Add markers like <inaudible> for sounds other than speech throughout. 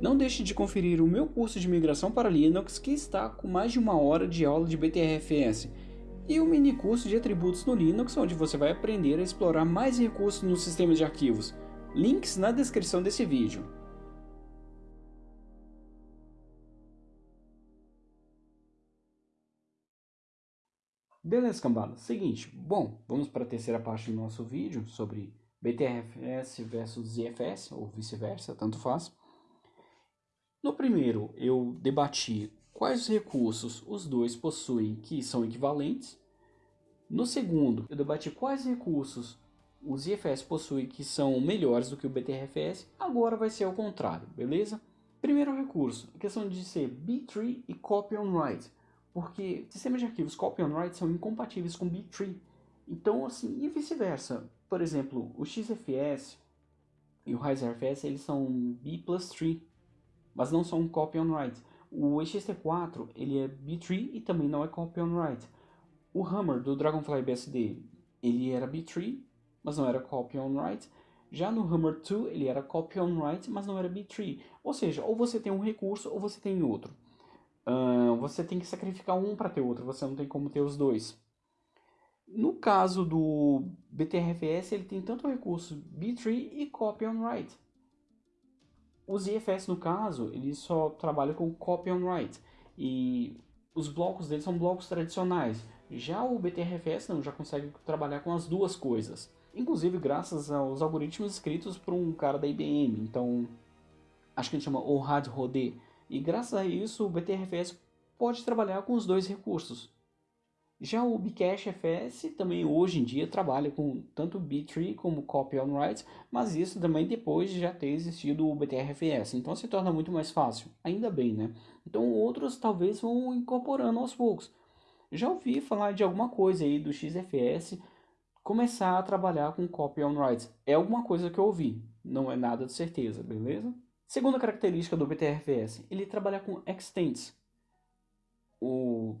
Não deixe de conferir o meu curso de migração para Linux que está com mais de uma hora de aula de BTRFS e o mini curso de atributos no Linux onde você vai aprender a explorar mais recursos no sistema de arquivos. Links na descrição desse vídeo. Beleza, cambada. Seguinte, bom, vamos para a terceira parte do nosso vídeo sobre BTRFS versus ZFS, ou vice-versa, tanto faz. No primeiro, eu debati quais recursos os dois possuem que são equivalentes. No segundo, eu debati quais recursos os ZFS possuem que são melhores do que o BTRFS. Agora vai ser ao contrário, beleza? Primeiro recurso, a questão de ser B-tree e copy on write porque sistemas de arquivos copy on write são incompatíveis com B-tree. Então, assim, e vice-versa. Por exemplo, o XFS e o RiseRFS, eles são B plus tree, mas não são copy on write. O ext4, ele é B-tree e também não é copy on write. O Hammer do Dragonfly BSD, ele era B-tree, mas não era copy on write. Já no Hammer 2, ele era copy on write, mas não era B-tree. Ou seja, ou você tem um recurso ou você tem outro. Uh, você tem que sacrificar um para ter outro, você não tem como ter os dois. No caso do BTRFS, ele tem tanto recurso B-tree e copy on write. O ZFS, no caso, ele só trabalha com copy on write. E os blocos dele são blocos tradicionais. Já o BTRFS não, já consegue trabalhar com as duas coisas. Inclusive graças aos algoritmos escritos por um cara da IBM. Então, acho que ele chama Ohad Rodé e graças a isso o BTRFS pode trabalhar com os dois recursos. Já o Bcache FS também hoje em dia trabalha com tanto B-tree como Copy on Write, mas isso também depois de já ter existido o BTRFS, então se torna muito mais fácil, ainda bem, né? Então outros talvez vão incorporando aos poucos. Já ouvi falar de alguma coisa aí do XFS começar a trabalhar com Copy on Write. É alguma coisa que eu ouvi, não é nada de certeza, beleza? Segunda característica do BTRFS, ele trabalha com extents. O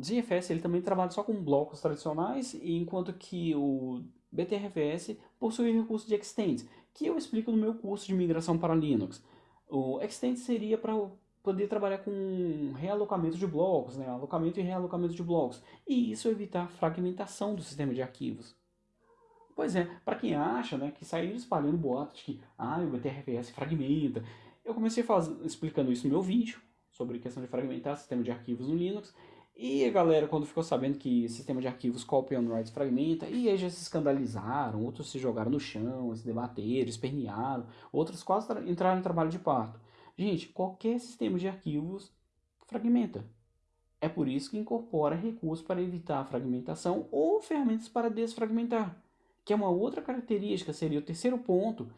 ZFS ele também trabalha só com blocos tradicionais, enquanto que o BTRFS possui recurso de extents, que eu explico no meu curso de migração para Linux. O extents seria para poder trabalhar com realocamento de blocos, né? alocamento e realocamento de blocos, e isso evitar fragmentação do sistema de arquivos. Pois é, para quem acha né, que saiu espalhando boatos que ah, o BTRFS fragmenta, eu comecei faz... explicando isso no meu vídeo, sobre questão de fragmentar sistema de arquivos no Linux, e a galera, quando ficou sabendo que sistema de arquivos copy on write fragmenta, e aí já se escandalizaram, outros se jogaram no chão, se debateram, espernearam, outros quase entraram em trabalho de parto. Gente, qualquer sistema de arquivos fragmenta. É por isso que incorpora recursos para evitar a fragmentação ou ferramentas para desfragmentar que é uma outra característica, seria o terceiro ponto,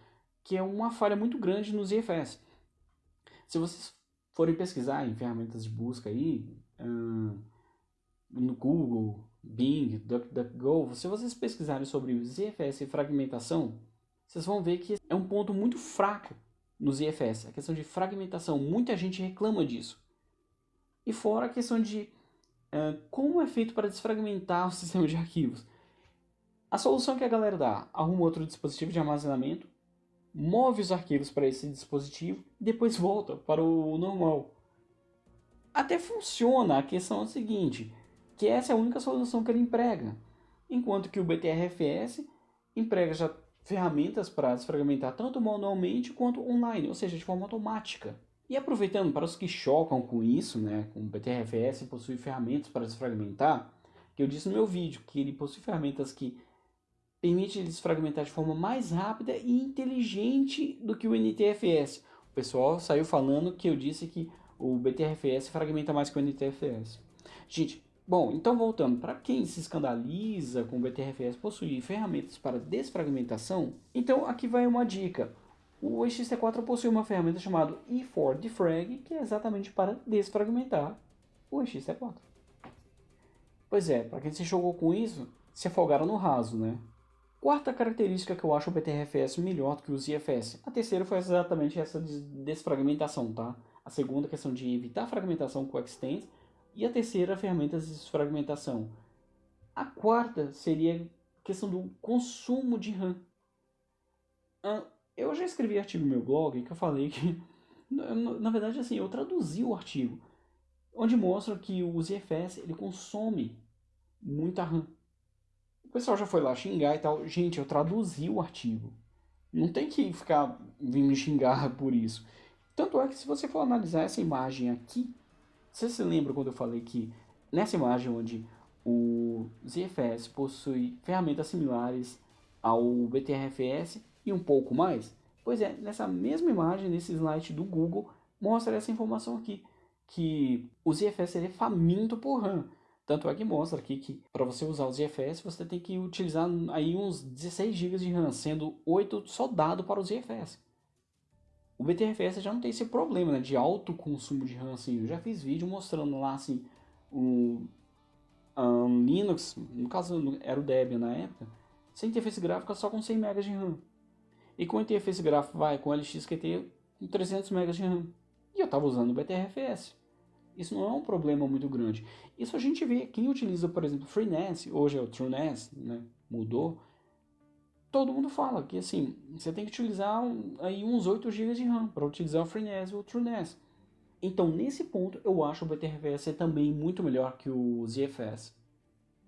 que é uma falha muito grande nos IFS. Se vocês forem pesquisar em ferramentas de busca aí, no Google, Bing, DuckDuckGo, se vocês pesquisarem sobre IFS e fragmentação, vocês vão ver que é um ponto muito fraco nos IFS, a questão de fragmentação, muita gente reclama disso. E fora a questão de uh, como é feito para desfragmentar o <laughs> sistema de arquivos. A solução que a galera dá, arruma outro dispositivo de armazenamento, move os arquivos para esse dispositivo e depois volta para o normal. Até funciona, a questão é a seguinte, que essa é a única solução que ele emprega, enquanto que o BTRFS emprega já ferramentas para desfragmentar tanto manualmente quanto online, ou seja, de forma automática. E aproveitando para os que chocam com isso, né, o BTRFS possui ferramentas para desfragmentar, que eu disse no meu vídeo que ele possui ferramentas que permite eles fragmentar de forma mais rápida e inteligente do que o NTFS. O pessoal saiu falando que eu disse que o BTRFS fragmenta mais que o NTFS. Gente, bom, então voltando, para quem se escandaliza com o BTRFS possuir ferramentas para desfragmentação, então aqui vai uma dica. O ext4 possui uma ferramenta chamada E4Defrag, que é exatamente para desfragmentar o ext4. Pois é, para quem se jogou com isso, se afogaram no raso, né? Quarta característica que eu acho o BTRFS melhor do que o ZFS. A terceira foi exatamente essa de desfragmentação, tá? A segunda, questão de evitar fragmentação com o Extend. E a terceira, ferramentas de desfragmentação. A quarta seria a questão do consumo de RAM. Eu já escrevi artigo no meu blog que eu falei que <laughs> Na, na verdade, assim, eu traduzi o artigo, onde mostra que o ZFS ele consome muita RAM. O pessoal já foi lá xingar e tal. Gente, eu traduzi o artigo. Não tem que ficar vindo me xingar <laughs> por isso. Tanto é que se você for analisar essa imagem aqui, você se lembra quando eu falei que nessa imagem onde o ZFS possui ferramentas similares ao BTRFS e um pouco mais? Pois é, nessa mesma imagem, nesse slide do Google, mostra essa informação aqui, que o ZFS é faminto por RAM. Tanto é que mostra aqui que para você usar o ZFS, você tem que utilizar aí uns 16 GB de RAM, sendo 8 só dado para o ZFS. O BTRFS já não tem esse problema né, de alto consumo de RAM. Assim. Eu já fiz vídeo mostrando lá assim, o um, Linux, no caso era o Debian na época, sem interface gráfica só com 100 MB de RAM. E com interface gráfica vai com LXQT com 300 MB de RAM. E eu estava usando o BTRFS. Isso não é um problema muito grande. Isso a gente vê, quem utiliza, por exemplo, FreeNAS, hoje é o TrueNAS, né, mudou, todo mundo fala que assim, você tem que utilizar aí uns 8 GB de RAM para utilizar o FreeNAS ou o TrueNAS. Então, nesse ponto, eu acho o BTRFS também muito melhor que o ZFS.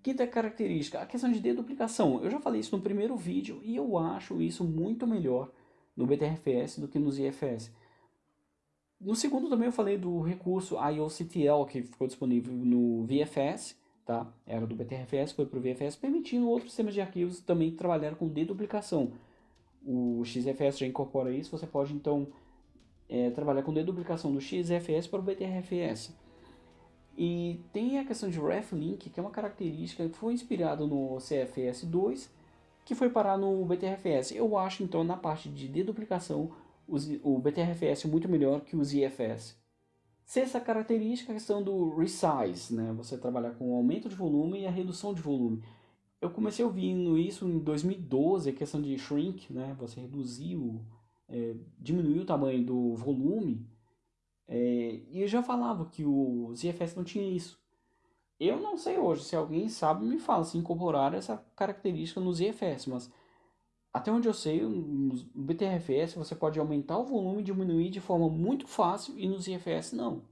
Quinta característica, a questão de deduplicação. Eu já falei isso no primeiro vídeo e eu acho isso muito melhor no BTRFS do que no ZFS. No segundo também eu falei do recurso IOCTL que ficou disponível no VFS, tá? Era do BTRFS, foi para o VFS, permitindo outros sistemas de arquivos também trabalhar com deduplicação. O XFS já incorpora isso, você pode então é, trabalhar com deduplicação do XFS para o BTRFS. E tem a questão de RefLink, que é uma característica que foi inspirada no CFS2, que foi parar no BTRFS. Eu acho, então, na parte de deduplicação, o BTRFS é muito melhor que o ZFS. Sexta característica, a questão do resize, né? você trabalhar com o aumento de volume e a redução de volume. Eu comecei ouvindo isso em 2012, a questão de shrink, né? você reduzir o, é, diminuir o tamanho do volume, é, e eu já falava que o ZFS não tinha isso. Eu não sei hoje, se alguém sabe, me fala se incorporar essa característica no ZFS, mas até onde eu sei, no BTRFS você pode aumentar o volume e diminuir de forma muito fácil e no ZFS não.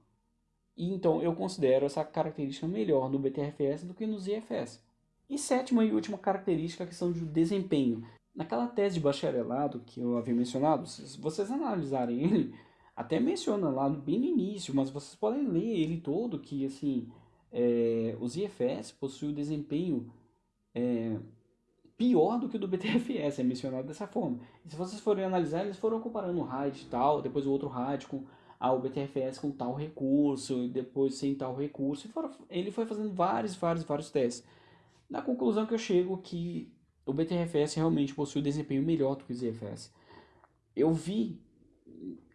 E então eu considero essa característica melhor no BTRFS do que no ZFS. E sétima e última característica, a questão do desempenho. Naquela tese de bacharelado que eu havia mencionado, se vocês analisarem ele, até menciona lá bem no início, mas vocês podem ler ele todo, que assim, é, os IFS possuem o desempenho é, pior do que o do BTFS, é mencionado dessa forma. E se vocês forem analisar, eles foram comparando o RAID tal, depois o outro RAID com ah, o BTFS com tal recurso, e depois sem tal recurso, e foram, ele foi fazendo vários, vários, vários testes. Na conclusão que eu chego que o BTRFS realmente possui um desempenho melhor do que o ZFS. Eu vi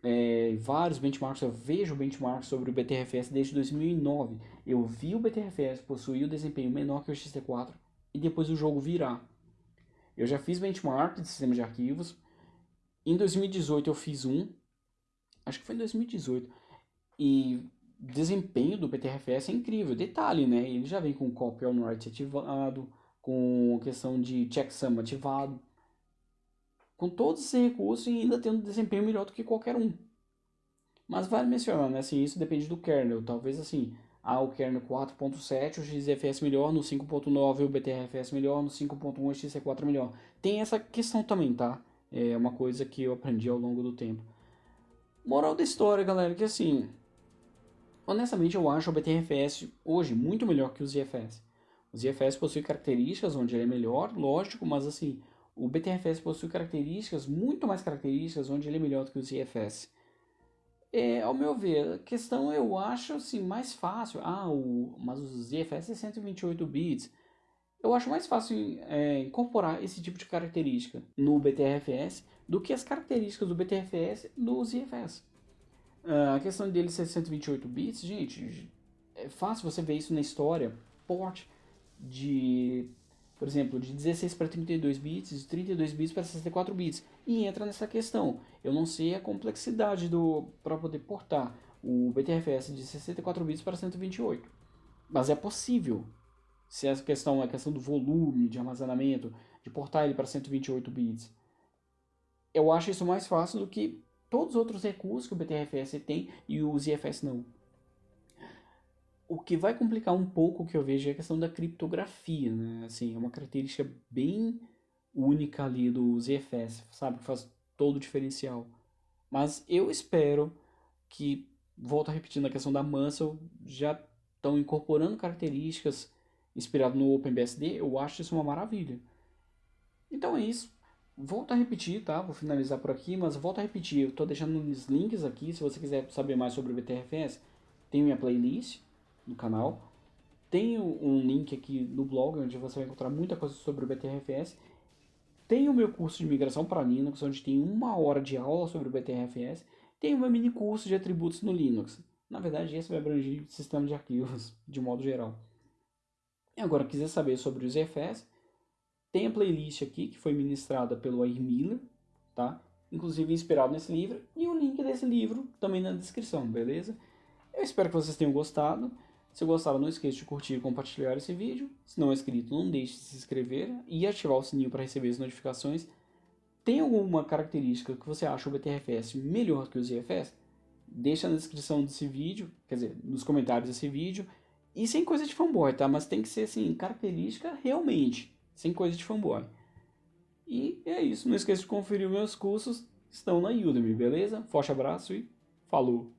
é, vários benchmarks, eu vejo benchmarks sobre o BTRFS desde 2009. Eu vi o BTRFS possuir o um desempenho menor que o XT4 e depois o jogo virar. Eu já fiz benchmark de sistema de arquivos. Em 2018 eu fiz um, acho que foi em 2018, e desempenho do BTRFS é incrível. Detalhe, né? Ele já vem com copy on write ativado, com questão de checksum ativado, com todos esses recursos e ainda tendo desempenho melhor do que qualquer um. Mas vale mencionar, né, assim, isso depende do kernel, talvez assim, ah, o kernel 4.7, o XFS melhor, no 5.9 o BTRFS melhor, no 5.1 o XC4 melhor. Tem essa questão também, tá? É uma coisa que eu aprendi ao longo do tempo. Moral da história, galera, que assim, honestamente eu acho o BTRFS hoje muito melhor que o ZFS. O ZFS possui características onde ele é melhor, lógico, mas assim, o BTRFS possui características, muito mais características, onde ele é melhor do que o ZFS. É, ao meu ver, a questão eu acho assim, mais fácil. Ah, o, mas o ZFS é 128 bits. Eu acho mais fácil é, incorporar esse tipo de característica no BTRFS do que as características do BTRFS no ZFS. Uh, a questão dele ser 128 bits, gente, é fácil você ver isso na história. Port de, por exemplo, de 16 para 32 bits, de 32 bits para 64 bits. E entra nessa questão. Eu não sei a complexidade do para poder portar o BTRFS de 64 bits para 128. Mas é possível. Se essa questão é a questão do volume de armazenamento, de portar ele para 128 bits. Eu acho isso mais fácil do que todos os outros recursos que o BTRFS tem e o ZFS não. O que vai complicar um pouco o que eu vejo é a questão da criptografia, né? Assim, é uma característica bem única ali do ZFS, sabe? Que faz todo o diferencial. Mas eu espero que, volto a repetir na questão da Muscle, já estão incorporando características inspiradas no OpenBSD, eu acho isso uma maravilha. Então é isso. Volto a repetir, tá? Vou finalizar por aqui, mas volto a repetir. Eu estou deixando os links aqui, se você quiser saber mais sobre o BTRFS, tem minha playlist no canal. Tem um link aqui no blog, onde você vai encontrar muita coisa sobre o BTRFS. Tem o meu curso de migração para Linux, onde tem uma hora de aula sobre o BTRFS. Tem o meu mini curso de atributos no Linux. Na verdade, esse vai abranger sistema de arquivos, <laughs> de modo geral. E agora, quiser saber sobre o ZFS, tem a playlist aqui, que foi ministrada pelo Air Miller, tá? Inclusive inspirado nesse livro, e o link desse livro também na descrição, beleza? Eu espero que vocês tenham gostado. Se gostaram, não esqueça de curtir e compartilhar esse vídeo. Se não é inscrito, não deixe de se inscrever e ativar o sininho para receber as notificações. Tem alguma característica que você acha o BTRFS melhor que o ZFS? Deixa na descrição desse vídeo, quer dizer, nos comentários desse vídeo. E sem coisa de fanboy, tá? Mas tem que ser, assim, característica realmente, sem coisa de fanboy. E é isso, não esqueça de conferir meus cursos, estão na Udemy, beleza? Forte abraço e falou!